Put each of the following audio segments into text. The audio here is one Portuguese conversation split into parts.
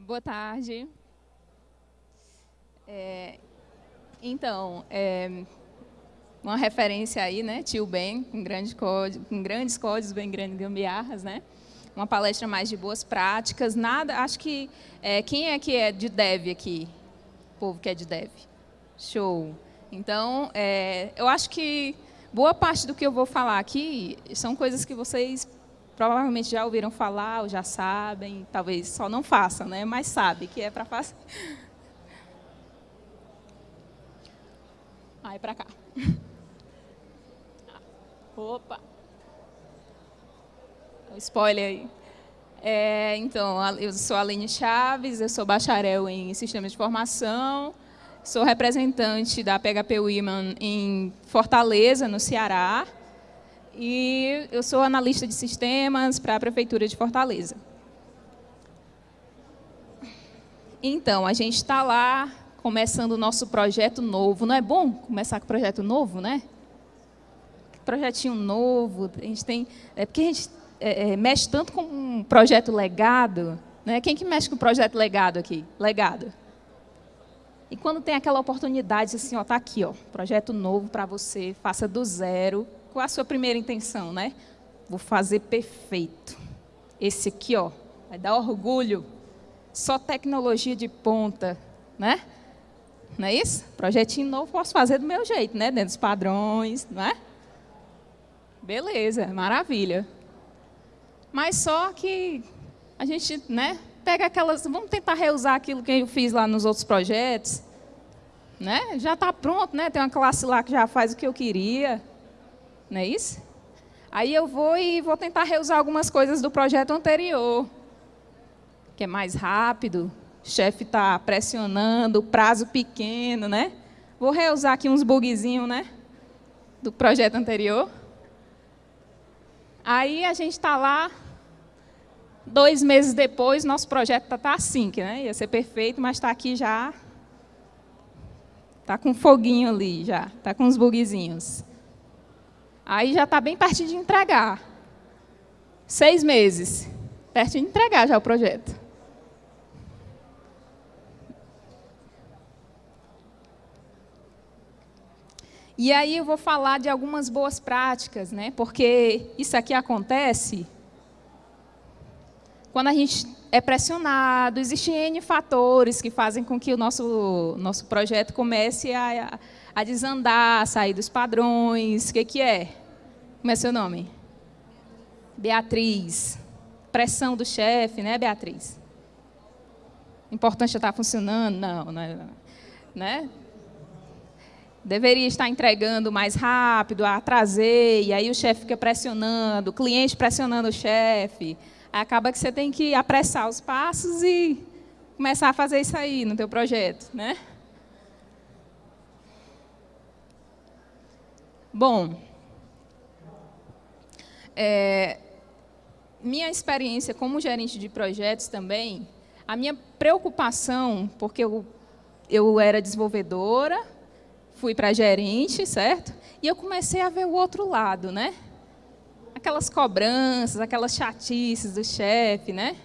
Boa tarde. É, então, é, uma referência aí, né? Tio Ben, com, grande código, com grandes códigos, bem grandes gambiarras, né? Uma palestra mais de boas práticas. Nada, acho que é, quem é que é de dev aqui? O povo que é de dev. Show. Então, é, eu acho que boa parte do que eu vou falar aqui são coisas que vocês provavelmente já ouviram falar ou já sabem, talvez só não façam, né? mas sabe que é para fazer. Aí, para cá. Opa! Spoiler aí. É, então, eu sou Aline Chaves, eu sou bacharel em Sistemas de Formação, sou representante da PHP Women em Fortaleza, no Ceará, e eu sou analista de sistemas para a Prefeitura de Fortaleza. Então, a gente está lá começando o nosso projeto novo. Não é bom começar com projeto novo, né? Projetinho novo, a gente tem... É porque a gente é, é, mexe tanto com um projeto legado, né? Quem que mexe com projeto legado aqui? Legado. E quando tem aquela oportunidade, assim, ó, tá aqui, ó, projeto novo para você, faça do zero, qual a sua primeira intenção, né? Vou fazer perfeito. Esse aqui, ó, vai dar orgulho. Só tecnologia de ponta, né? Não é isso? Projetinho novo posso fazer do meu jeito, né? Dentro dos padrões, não é? Beleza, maravilha. Mas só que a gente, né? Pega aquelas, vamos tentar reusar aquilo que eu fiz lá nos outros projetos, né? Já está pronto, né? Tem uma classe lá que já faz o que eu queria não é isso? Aí eu vou e vou tentar reusar algumas coisas do projeto anterior, que é mais rápido, o chefe está pressionando, prazo pequeno, né? Vou reusar aqui uns bugzinhos, né? Do projeto anterior. Aí a gente está lá, dois meses depois, nosso projeto está tá assim, que né? ia ser perfeito, mas está aqui já, está com foguinho ali já, está com uns bugzinhos. Aí já está bem perto de entregar. Seis meses. Perto de entregar já o projeto. E aí eu vou falar de algumas boas práticas, né? porque isso aqui acontece quando a gente é pressionado, existem N fatores que fazem com que o nosso, nosso projeto comece a, a desandar, a sair dos padrões. O que, que é? Como é seu nome? Beatriz. Pressão do chefe, né, Beatriz? Importante estar funcionando? Não, não, é, né? Deveria estar entregando mais rápido, atrasei, e aí o chefe fica pressionando, o cliente pressionando o chefe. Acaba que você tem que apressar os passos e começar a fazer isso aí no teu projeto, né? Bom, é, minha experiência como gerente de projetos também, a minha preocupação, porque eu, eu era desenvolvedora, fui para gerente, certo? E eu comecei a ver o outro lado, né? Aquelas cobranças, aquelas chatices do chefe, né?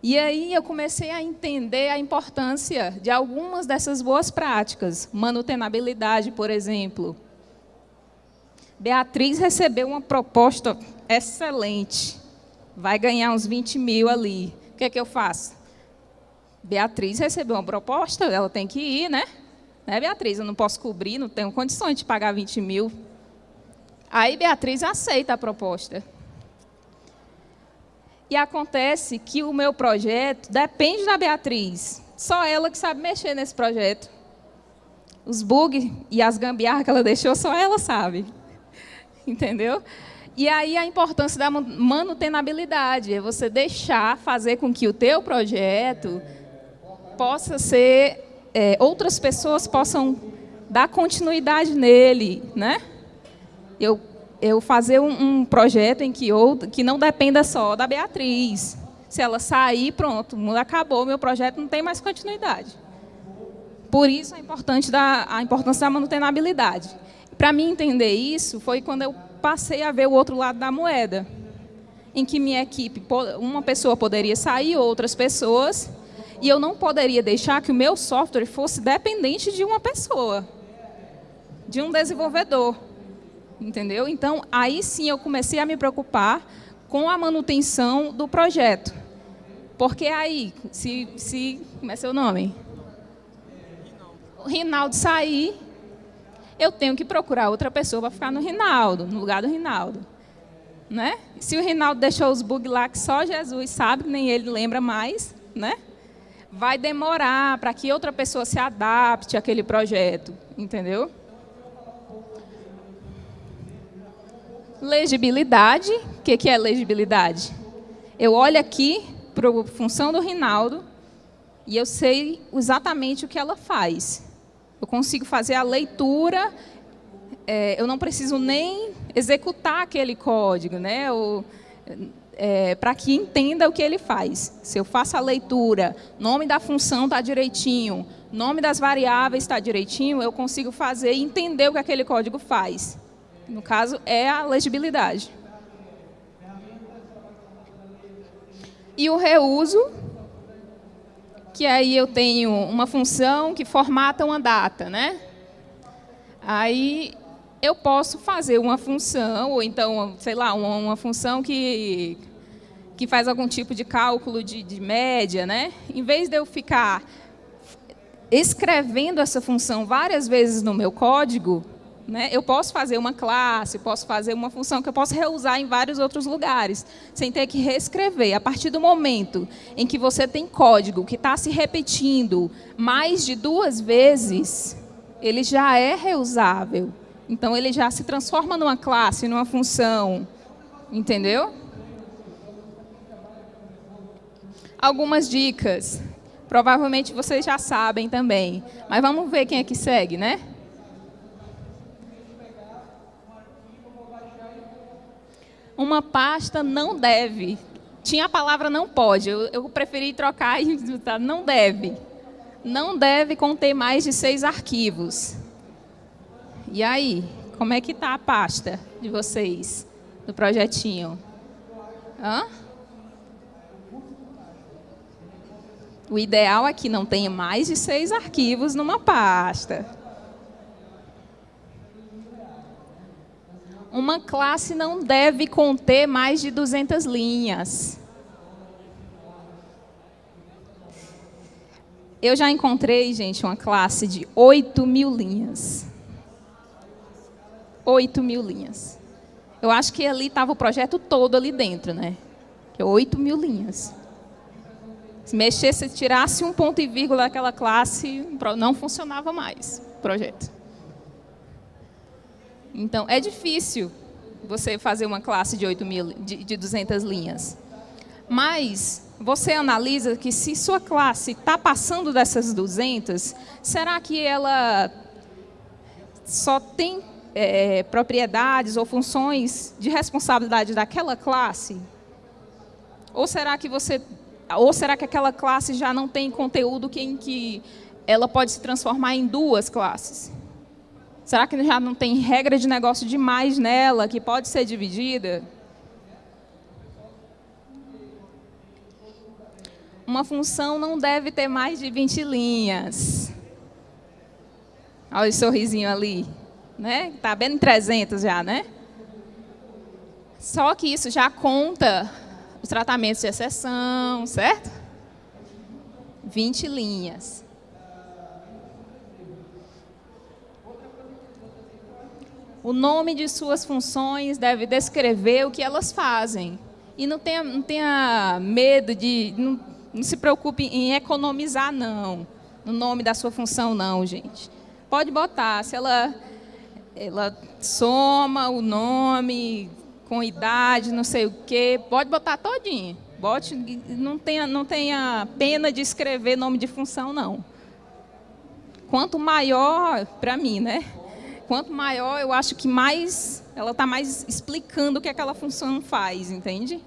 E aí eu comecei a entender a importância de algumas dessas boas práticas, manutenabilidade, por exemplo, Beatriz recebeu uma proposta excelente. Vai ganhar uns 20 mil ali. O que é que eu faço? Beatriz recebeu uma proposta, ela tem que ir, né? Né, Beatriz? Eu não posso cobrir, não tenho condições de pagar 20 mil. Aí Beatriz aceita a proposta. E acontece que o meu projeto depende da Beatriz. Só ela que sabe mexer nesse projeto. Os bugs e as gambiarras que ela deixou, só ela sabe. entendeu? E aí a importância da manutenabilidade, é você deixar fazer com que o teu projeto possa ser, é, outras pessoas possam dar continuidade nele, né? Eu, eu fazer um, um projeto em que, outro, que não dependa só da Beatriz. Se ela sair, pronto, acabou, meu projeto não tem mais continuidade. Por isso a, importante da, a importância da manutenabilidade. Para mim entender isso, foi quando eu passei a ver o outro lado da moeda, em que minha equipe, uma pessoa poderia sair, outras pessoas, E eu não poderia deixar que o meu software fosse dependente de uma pessoa, de um desenvolvedor. Entendeu? Então, aí sim eu comecei a me preocupar com a manutenção do projeto. Porque aí, se, se como é seu nome? O Rinaldo sair, eu tenho que procurar outra pessoa para ficar no Rinaldo, no lugar do Rinaldo. Né? Se o Rinaldo deixou os bugs lá que só Jesus sabe, nem ele lembra mais, né? vai demorar para que outra pessoa se adapte àquele projeto, entendeu? Legibilidade, o que, que é legibilidade? Eu olho aqui para a função do Rinaldo e eu sei exatamente o que ela faz. Eu consigo fazer a leitura, é, eu não preciso nem executar aquele código, né? É, para que entenda o que ele faz. Se eu faço a leitura, nome da função está direitinho, nome das variáveis está direitinho, eu consigo fazer e entender o que aquele código faz. No caso, é a legibilidade. E o reuso, que aí eu tenho uma função que formata uma data, né? Aí eu posso fazer uma função, ou então, sei lá, uma, uma função que, que faz algum tipo de cálculo de, de média, né? Em vez de eu ficar escrevendo essa função várias vezes no meu código, né, eu posso fazer uma classe, posso fazer uma função que eu posso reusar em vários outros lugares, sem ter que reescrever. A partir do momento em que você tem código que está se repetindo mais de duas vezes, ele já é reusável. Então, ele já se transforma numa classe, numa função. Entendeu? Algumas dicas. Provavelmente vocês já sabem também. Mas vamos ver quem é que segue, né? Uma pasta não deve. Tinha a palavra não pode. Eu, eu preferi trocar e não deve. Não deve conter mais de seis arquivos. E aí, como é que está a pasta de vocês, do projetinho? Hã? O ideal é que não tenha mais de seis arquivos numa pasta. Uma classe não deve conter mais de 200 linhas. Eu já encontrei, gente, uma classe de 8 mil linhas. 8 mil linhas. Eu acho que ali estava o projeto todo ali dentro, né? Que é 8 mil linhas. Se mexesse, se tirasse um ponto e vírgula daquela classe, não funcionava mais o projeto. Então, é difícil você fazer uma classe de 8 mil, de, de 200 linhas. Mas você analisa que se sua classe está passando dessas 200, será que ela só tem é, propriedades ou funções de responsabilidade daquela classe? Ou será que você, ou será que aquela classe já não tem conteúdo que, em que ela pode se transformar em duas classes? Será que já não tem regra de negócio demais nela que pode ser dividida? Uma função não deve ter mais de 20 linhas. Olha o sorrisinho ali né? Bem em 300 já, né? Só que isso já conta os tratamentos de exceção, certo? 20 linhas. O nome de suas funções deve descrever o que elas fazem. E não tenha, não tenha medo de... Não, não se preocupe em economizar, não. No nome da sua função, não, gente. Pode botar. Se ela ela soma o nome com idade, não sei o quê, pode botar todinho. Bote, não tenha, não tenha pena de escrever nome de função, não. Quanto maior, para mim, né? Quanto maior, eu acho que mais ela está mais explicando o que aquela função faz, entende?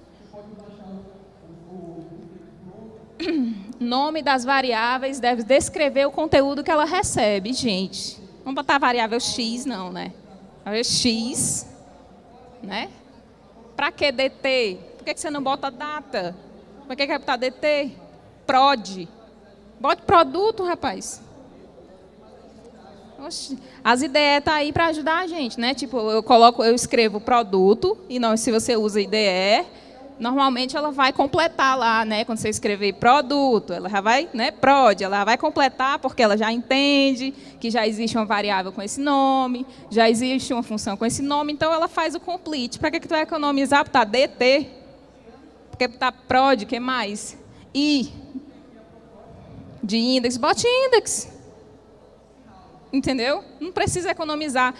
Nome das variáveis deve descrever o conteúdo que ela recebe, gente. Vamos botar a variável x, não, né? Variável x, né? Para que dt? Por que você não bota data? Para que quer botar dt? Prod. Bote produto, rapaz. Oxi. As ideias tá aí para ajudar a gente, né? Tipo, eu coloco, eu escrevo produto, e não, se você usa IDE, normalmente ela vai completar lá, né? Quando você escrever produto, ela já vai, né? Prod, ela vai completar porque ela já entende que já existe uma variável com esse nome, já existe uma função com esse nome, então ela faz o complete. Para que, que tu vai economizar? Tá DT, porque está prod, que mais? I, de index, bote index. Entendeu? Não precisa economizar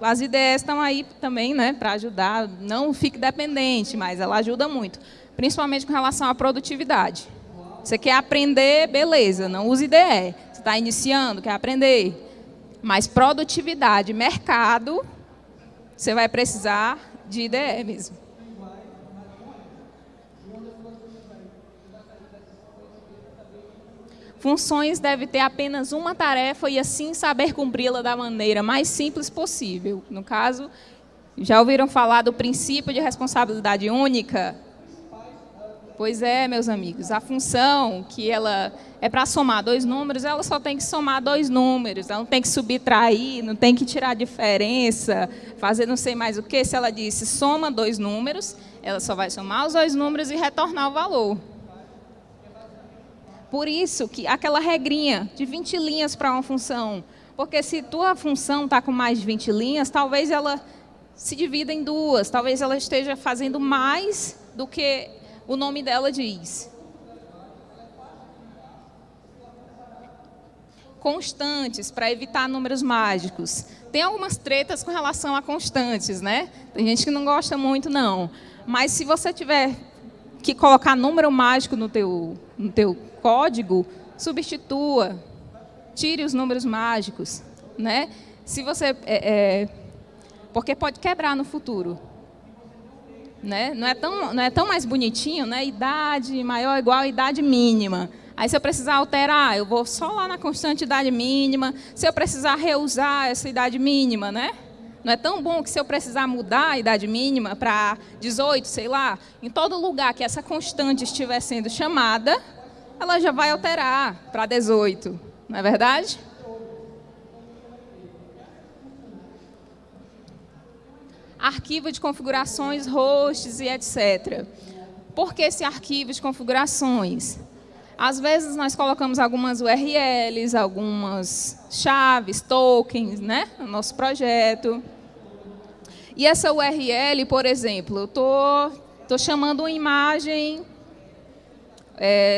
as ideias estão aí também né, para ajudar. Não fique dependente, mas ela ajuda muito. Principalmente com relação à produtividade. Você quer aprender, beleza, não use IDE. Você está iniciando, quer aprender. Mas produtividade, mercado, você vai precisar de IDE mesmo. Funções deve ter apenas uma tarefa e assim saber cumpri-la da maneira mais simples possível. No caso, já ouviram falar do princípio de responsabilidade única? Pois é, meus amigos, a função que ela é para somar dois números, ela só tem que somar dois números, ela não tem que subtrair, não tem que tirar diferença, fazer não sei mais o que. Se ela disse soma dois números, ela só vai somar os dois números e retornar o valor. Por isso que aquela regrinha de 20 linhas para uma função, porque se tua função está com mais de 20 linhas, talvez ela se divida em duas, talvez ela esteja fazendo mais do que o nome dela diz. Constantes, para evitar números mágicos. Tem algumas tretas com relação a constantes, né? Tem gente que não gosta muito, não. Mas se você tiver que colocar número mágico no teu, no teu código, substitua, tire os números mágicos. Né? Se você, é, é, porque pode quebrar no futuro. Né? Não, é tão, não é tão mais bonitinho, né? idade maior igual idade mínima. Aí, se eu precisar alterar, eu vou só lá na constante idade mínima. Se eu precisar reusar essa idade mínima, né? Não é tão bom que se eu precisar mudar a idade mínima para 18, sei lá, em todo lugar que essa constante estiver sendo chamada, ela já vai alterar para 18, não é verdade? Arquivo de configurações, hosts e etc. Por que esse arquivo de configurações? Às vezes nós colocamos algumas URLs, algumas chaves, tokens, né, no nosso projeto. E essa URL, por exemplo, eu tô, tô chamando uma imagem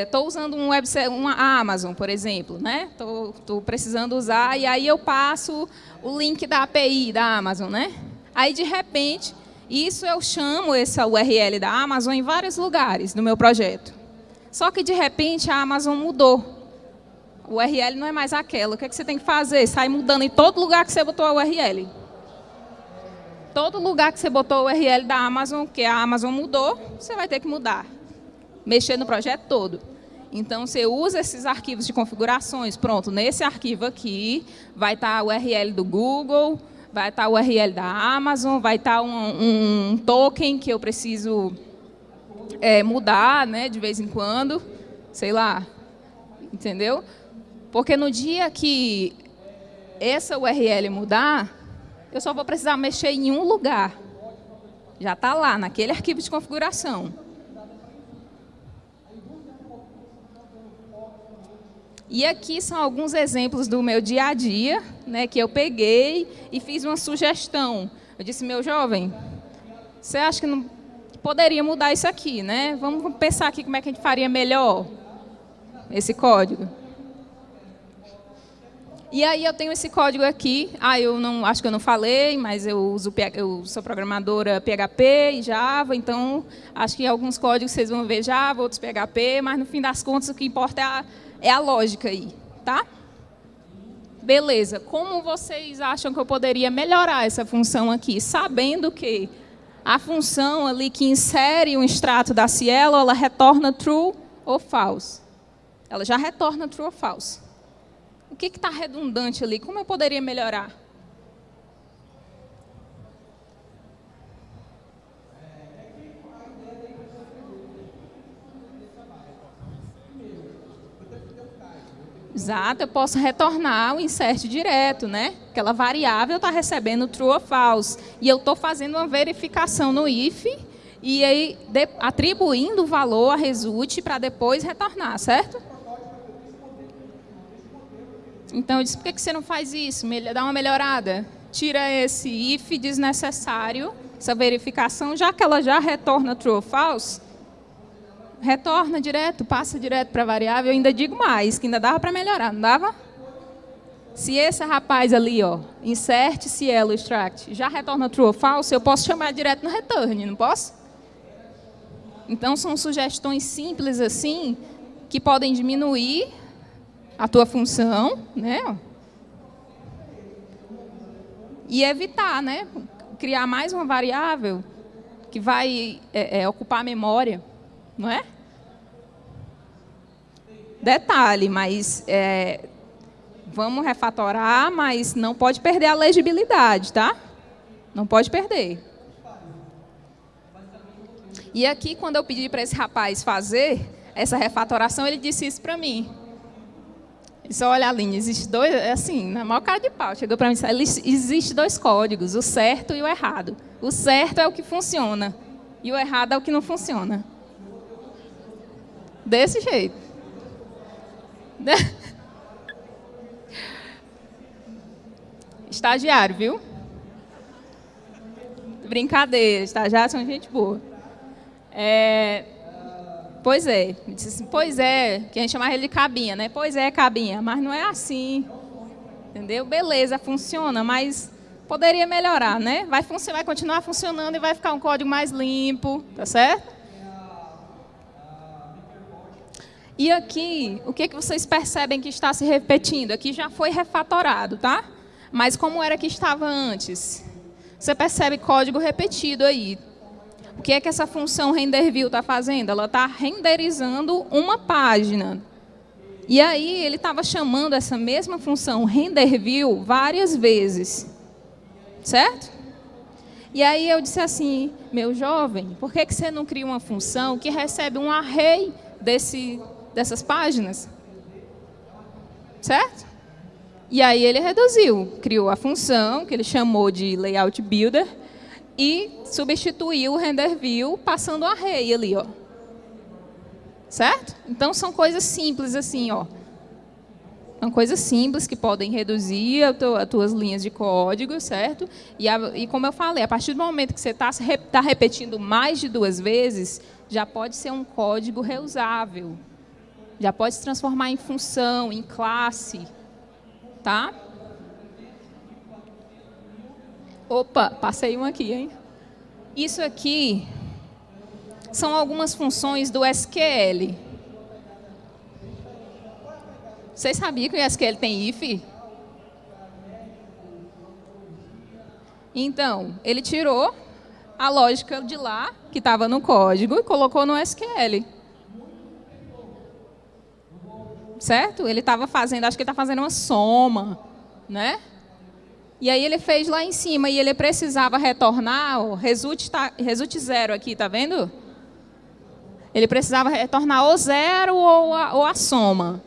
Estou é, usando um uma Amazon, por exemplo, né? Estou precisando usar, e aí eu passo o link da API da Amazon, né? Aí, de repente, isso eu chamo essa URL da Amazon em vários lugares no meu projeto. Só que, de repente, a Amazon mudou. O URL não é mais aquela. O que, é que você tem que fazer? Sai mudando em todo lugar que você botou a URL. Todo lugar que você botou a URL da Amazon, que a Amazon mudou, você vai ter que mudar mexer no projeto todo. Então, você usa esses arquivos de configurações. Pronto, nesse arquivo aqui vai estar a URL do Google, vai estar a URL da Amazon, vai estar um, um token que eu preciso é, mudar né, de vez em quando, sei lá, entendeu? Porque no dia que essa URL mudar, eu só vou precisar mexer em um lugar. Já está lá, naquele arquivo de configuração. E aqui são alguns exemplos do meu dia a dia, né, que eu peguei e fiz uma sugestão. Eu disse, meu jovem, você acha que não poderia mudar isso aqui, né? Vamos pensar aqui como é que a gente faria melhor esse código. E aí eu tenho esse código aqui. Ah, eu não acho que eu não falei, mas eu uso eu sou programadora PHP e Java, então acho que alguns códigos vocês vão ver Java, outros PHP, mas no fim das contas o que importa é a é a lógica aí, tá? Beleza, como vocês acham que eu poderia melhorar essa função aqui? Sabendo que a função ali que insere um extrato da Cielo, ela retorna true ou false. Ela já retorna true ou false. O que está redundante ali? Como eu poderia melhorar? Exato, eu posso retornar o insert direto, né? Aquela variável está recebendo true ou false. E eu estou fazendo uma verificação no if e aí de, atribuindo o valor a result para depois retornar, certo? Então eu disse, por que você não faz isso? Dá uma melhorada. Tira esse if desnecessário, essa verificação, já que ela já retorna true ou false, retorna direto, passa direto para a variável. Eu ainda digo mais, que ainda dava para melhorar, não dava? Se esse rapaz ali, ó, insert cielo extract, já retorna true ou false, eu posso chamar direto no return, não posso? Então, são sugestões simples assim, que podem diminuir a tua função, né? E evitar, né? Criar mais uma variável que vai é, é, ocupar a memória, não é? Detalhe, mas é, vamos refatorar, mas não pode perder a legibilidade, tá? Não pode perder. E aqui, quando eu pedi para esse rapaz fazer essa refatoração, ele disse isso para mim. Ele disse, olha, Aline, existe dois, é assim, na maior cara de pau, chegou para mim e disse, existe dois códigos, o certo e o errado. O certo é o que funciona, e o errado é o que não funciona. Desse jeito. Estagiário, viu? Brincadeira, estagiários são gente boa. É, pois é, assim, pois é, que a gente chama ele de cabinha, né? Pois é, cabinha, mas não é assim. Entendeu? Beleza, funciona, mas poderia melhorar, né? Vai, vai continuar funcionando e vai ficar um código mais limpo, tá certo? E aqui, o que, que vocês percebem que está se repetindo? Aqui já foi refatorado, tá? Mas como era que estava antes? Você percebe código repetido aí. O que é que essa função renderView está fazendo? Ela está renderizando uma página. E aí ele estava chamando essa mesma função renderView várias vezes. Certo? E aí eu disse assim, meu jovem, por que, que você não cria uma função que recebe um array desse, dessas páginas? Certo? E aí ele reduziu, criou a função que ele chamou de layout builder e substituiu o render view passando o array ali, ó. Certo? Então são coisas simples assim, ó. São coisas simples que podem reduzir as tuas linhas de código, certo? E, a, e como eu falei, a partir do momento que você está tá repetindo mais de duas vezes, já pode ser um código reusável. Já pode se transformar em função, em classe, tá? Opa, passei um aqui, hein? Isso aqui são algumas funções do SQL. Vocês sabiam que o SQL tem if? Então, ele tirou a lógica de lá, que estava no código, e colocou no SQL. Certo? Ele estava fazendo, acho que ele está fazendo uma soma, né? E aí ele fez lá em cima e ele precisava retornar, o result, tá, zero aqui, tá vendo? Ele precisava retornar ou zero ou a, ou a soma.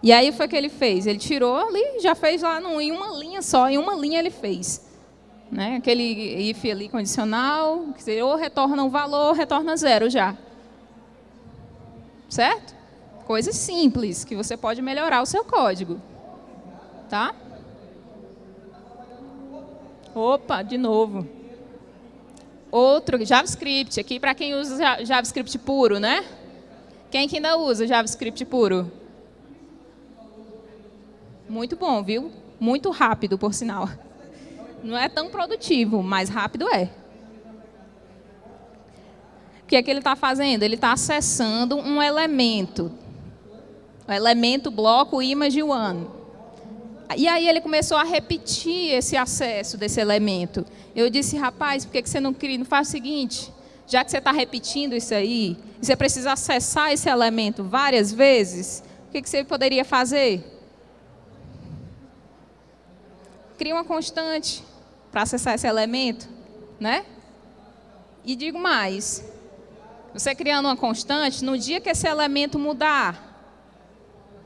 E aí foi o que ele fez. Ele tirou ali, já fez lá no, em uma linha só, em uma linha ele fez. Né? Aquele if ali condicional, ou retorna um valor, ou retorna zero já. Certo? Coisas simples, que você pode melhorar o seu código. Tá? Opa, de novo. Outro, JavaScript, aqui para quem usa JavaScript puro, né? Quem que ainda usa JavaScript puro? Muito bom, viu? Muito rápido, por sinal. Não é tão produtivo, mas rápido é. O que é que ele está fazendo? Ele está acessando um elemento. Elemento bloco image one. E aí ele começou a repetir esse acesso desse elemento. Eu disse, rapaz, por que você não cria? Não faz o seguinte, já que você está repetindo isso aí, você precisa acessar esse elemento várias vezes, o que você poderia fazer? Cria uma constante para acessar esse elemento, né? E digo mais, você criando uma constante, no dia que esse elemento mudar,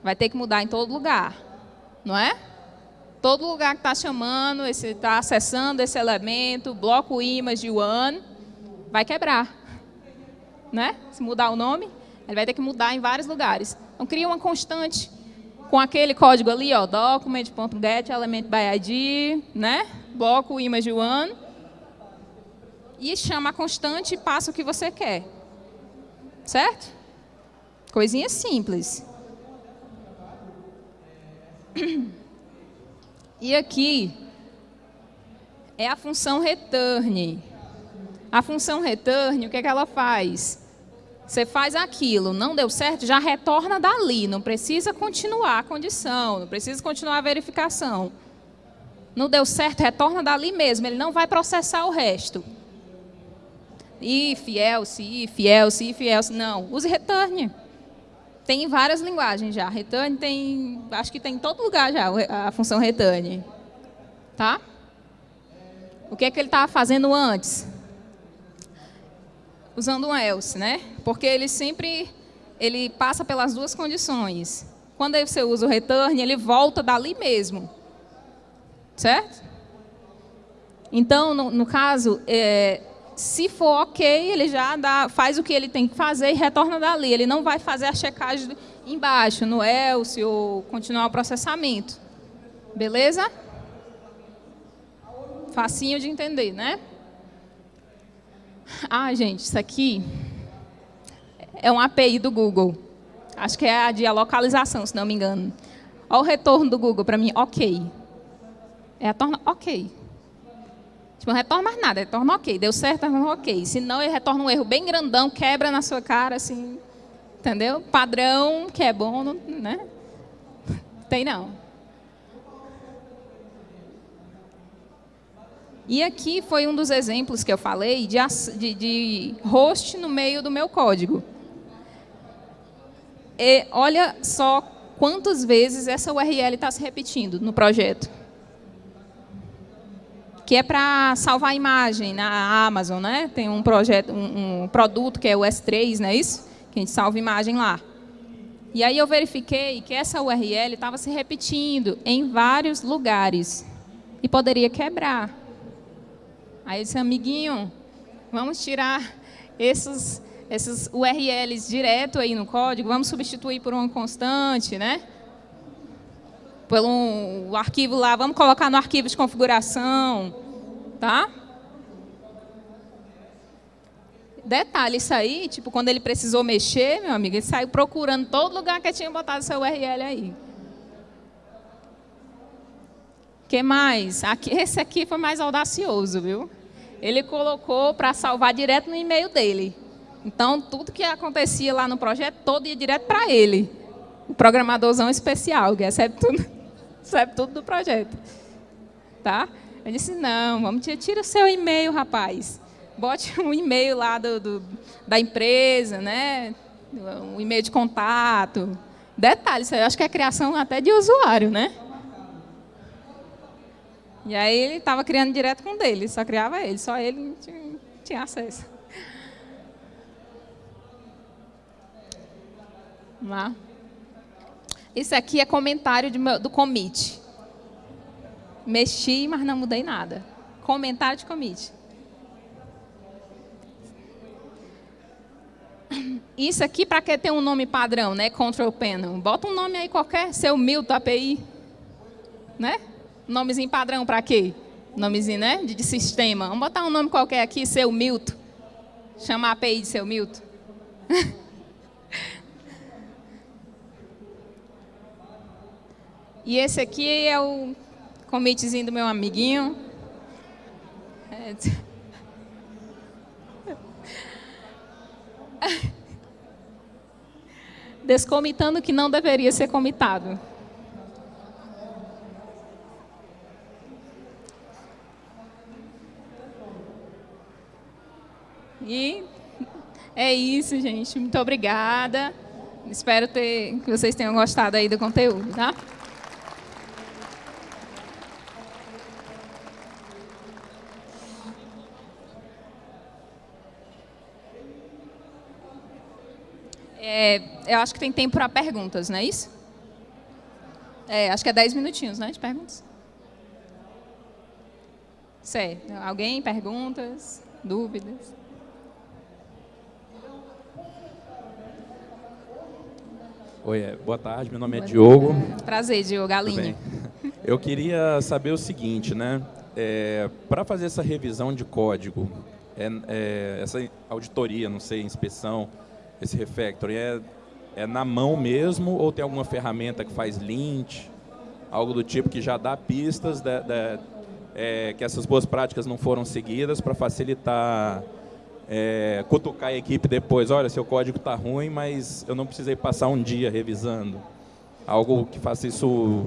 Vai ter que mudar em todo lugar, não é? Todo lugar que está chamando, está acessando esse elemento, bloco image one, vai quebrar. Né? Se mudar o nome, ele vai ter que mudar em vários lugares. Então, cria uma constante com aquele código ali, ó, document.get element by ID, né? bloco image one, e chama a constante e passa o que você quer. Certo? Coisinha simples. E aqui é a função return. A função return, o que, é que ela faz? Você faz aquilo, não deu certo, já retorna dali, não precisa continuar a condição, não precisa continuar a verificação. Não deu certo, retorna dali mesmo, ele não vai processar o resto. If, else, if, else, if, else, não. Use return. Tem várias linguagens já. Return tem, acho que tem em todo lugar já a função return. Tá? O que é que ele estava fazendo antes? Usando um else, né? Porque ele sempre ele passa pelas duas condições. Quando você usa o return, ele volta dali mesmo. Certo? Então, no, no caso, é, se for ok, ele já dá, faz o que ele tem que fazer e retorna dali. Ele não vai fazer a checagem embaixo, no else, ou continuar o processamento. Beleza? Facinho de entender, né? Ah, gente, isso aqui é uma API do Google. Acho que é a de localização, se não me engano. Olha o retorno do Google para mim, ok. É a torna ok. Tipo, não retorna mais nada, retorna ok. Deu certo, retorna ok. Se não, ele retorna um erro bem grandão, quebra na sua cara, assim. Entendeu? Padrão, que é bom, não, né? Tem não. E aqui foi um dos exemplos que eu falei de, de, de host no meio do meu código. E olha só quantas vezes essa URL está se repetindo no projeto que é para salvar a imagem na Amazon, né? Tem um projeto, um, um, produto que é o S3, não é isso? Que a gente salva imagem lá. E aí eu verifiquei que essa URL estava se repetindo em vários lugares e poderia quebrar. Aí eu disse, amiguinho, vamos tirar esses, esses URLs direto aí no código, vamos substituir por uma constante, né? Pelo um, arquivo lá, vamos colocar no arquivo de configuração, tá? Detalhe, isso aí, tipo, quando ele precisou mexer, meu amigo, ele saiu procurando todo lugar que tinha botado seu URL aí. que mais? Aqui, esse aqui foi mais audacioso, viu? Ele colocou para salvar direto no e-mail dele. Então, tudo que acontecia lá no projeto, todo ia direto para ele. O programadorzão especial, que recebe tudo sabe tudo do projeto. Tá? Eu disse, não, vamos tira o seu e-mail, rapaz. Bote um e-mail lá do, do, da empresa, né? um e-mail de contato. Detalhe, isso eu acho que é criação até de usuário, né? E aí ele estava criando direto com dele, só criava ele, só ele tinha, tinha acesso. Lá. Isso aqui é comentário do commit. Mexi, mas não mudei nada. Comentário de commit. Isso aqui, para que ter um nome padrão, né? Control Panel. Bota um nome aí qualquer, seu Milton API. Né? Nomezinho padrão para quê? Nomezinho, né? De, de, sistema. Vamos botar um nome qualquer aqui, seu Milton. Chama a API de seu Milton. E esse aqui é o comitzinho do meu amiguinho. É. Descomitando que não deveria ser comitado. E é isso, gente. Muito obrigada. Espero ter, que vocês tenham gostado aí do conteúdo, tá? É, eu acho que tem tempo para perguntas, não é isso? É, acho que é 10 minutinhos, né, de perguntas. Certo. Alguém? Perguntas? Dúvidas? Oi, é, boa tarde, meu nome é Diogo. Prazer, Diogo Galinho. Eu queria saber o seguinte, né? É, Para fazer essa revisão de código, é, é, essa auditoria, não sei, inspeção, esse refactoring, é, é na mão mesmo ou tem alguma ferramenta que faz lint, algo do tipo que já dá pistas de, de, é, que essas boas práticas não foram seguidas para facilitar é, cutucar a equipe depois, olha, seu código está ruim, mas eu não precisei passar um dia revisando. Algo que faça isso,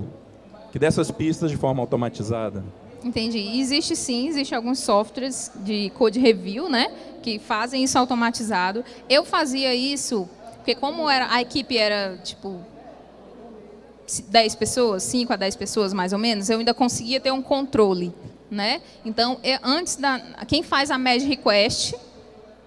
que dê essas pistas de forma automatizada. Entendi. Existe sim, existe alguns softwares de code review, né, que fazem isso automatizado. Eu fazia isso porque como era, a equipe era, tipo, 10 pessoas, 5 a 10 pessoas mais ou menos, eu ainda conseguia ter um controle, né? Então, eu, antes da quem faz a merge request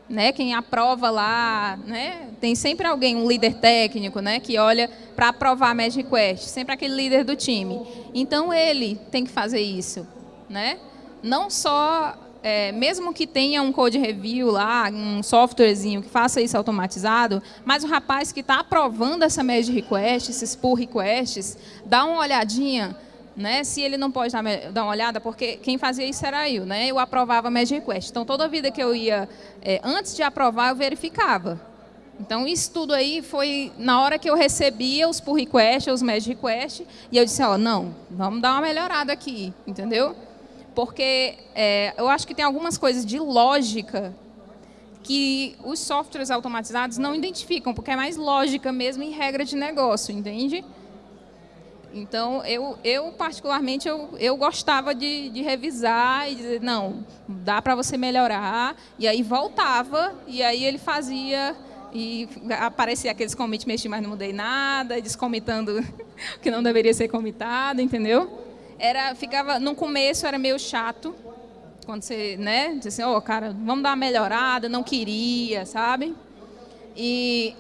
né, quem aprova lá, né, tem sempre alguém, um líder técnico, né, que olha para aprovar a merge request, sempre aquele líder do time. Então ele tem que fazer isso, né? Não só, é, mesmo que tenha um code review lá, um softwarezinho que faça isso automatizado, mas o rapaz que está aprovando essa merge request, esses pull requests, dá uma olhadinha né? Se ele não pode dar, uma olhada, porque quem fazia isso era eu, né? Eu aprovava merge request. Então, toda vida que eu ia, é, antes de aprovar, eu verificava. Então, isso tudo aí foi na hora que eu recebia os pull requests, os merge requests, e eu disse, ó, não, vamos dar uma melhorada aqui, entendeu? Porque é, eu acho que tem algumas coisas de lógica que os softwares automatizados não identificam, porque é mais lógica mesmo em regra de negócio, entende? Então, eu, eu particularmente, eu, eu gostava de, de revisar e dizer, não, dá para você melhorar. E aí voltava, e aí ele fazia, e aparecia aqueles commit, mexi, mas não mudei nada, descomitando o que não deveria ser comitado, entendeu? Era, ficava, no começo era meio chato, quando você, né, disse assim, oh, cara, vamos dar uma melhorada, não queria, sabe? E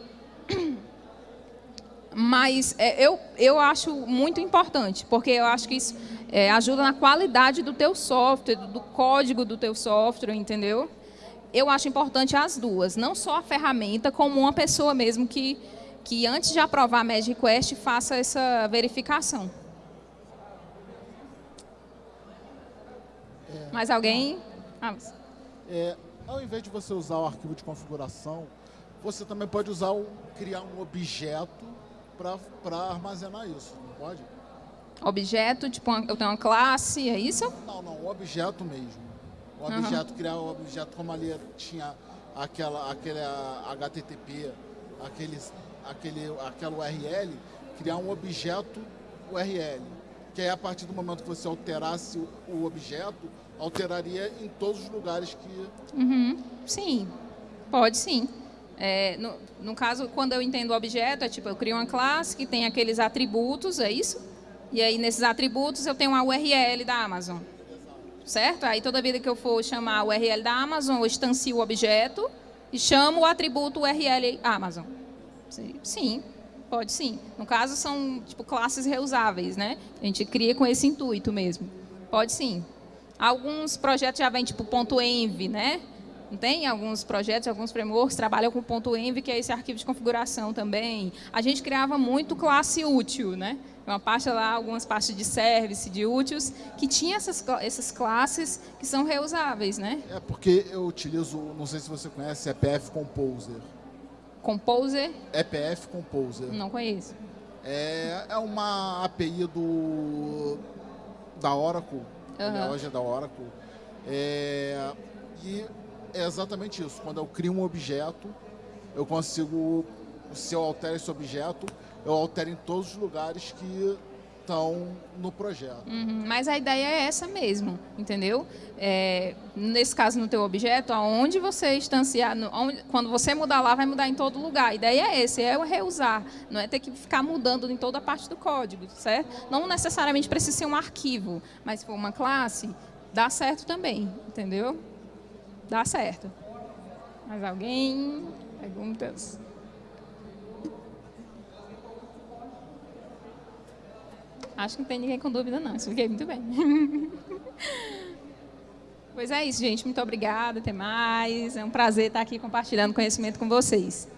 mas é, eu, eu acho muito importante, porque eu acho que isso é, ajuda na qualidade do teu software, do, do código do teu software, entendeu? Eu acho importante as duas, não só a ferramenta, como uma pessoa mesmo que, que antes de aprovar a Magic Quest, faça essa verificação. É, Mais alguém? Ah, é, ao invés de você usar o arquivo de configuração, você também pode usar o, criar um objeto para armazenar isso, não pode? Objeto, tipo, eu tenho uma classe, é isso? Não, não, o objeto mesmo. O objeto, uhum. criar o objeto como ali tinha aquela, aquele HTTP, aquele, aquele, aquela URL, criar um objeto URL. Que aí, a partir do momento que você alterasse o, o objeto, alteraria em todos os lugares que... Uhum. Sim, pode sim. É, no, no, caso, quando eu entendo o objeto, é tipo, eu crio uma classe que tem aqueles atributos, é isso? E aí, nesses atributos, eu tenho uma URL da Amazon. Certo? Aí, toda vida que eu for chamar a URL da Amazon, eu instancio o objeto e chamo o atributo URL Amazon. Sim, pode sim. No caso, são tipo classes reusáveis, né? A gente cria com esse intuito mesmo. Pode sim. Alguns projetos já vêm tipo ponto .env, né? tem alguns projetos, alguns frameworks trabalham com ponto .env, que é esse arquivo de configuração também. A gente criava muito classe útil, né? Uma parte lá, algumas partes de service, de úteis, que tinha essas, essas classes que são reusáveis, né? É porque eu utilizo, não sei se você conhece, EPF Composer. Composer? EPF Composer. Não conheço. É, é uma API do, da Oracle, uhum. hoje é da Oracle. É, e é exatamente isso. Quando eu crio um objeto, eu consigo, se eu altero esse objeto, eu altero em todos os lugares que estão no projeto. Uhum, mas a ideia é essa mesmo, entendeu? É, nesse caso, no teu objeto, aonde você instanciar, no, onde, quando você mudar lá, vai mudar em todo lugar. A ideia é essa, é o reusar, não é ter que ficar mudando em toda a parte do código, certo? Não necessariamente precisa ser um arquivo, mas se for uma classe, dá certo também, entendeu? dá certo. Mais alguém? Perguntas? Acho que não tem ninguém com dúvida, não. Expliquei muito bem. pois é isso, gente. Muito obrigada. Até mais. É um prazer estar aqui compartilhando conhecimento com vocês.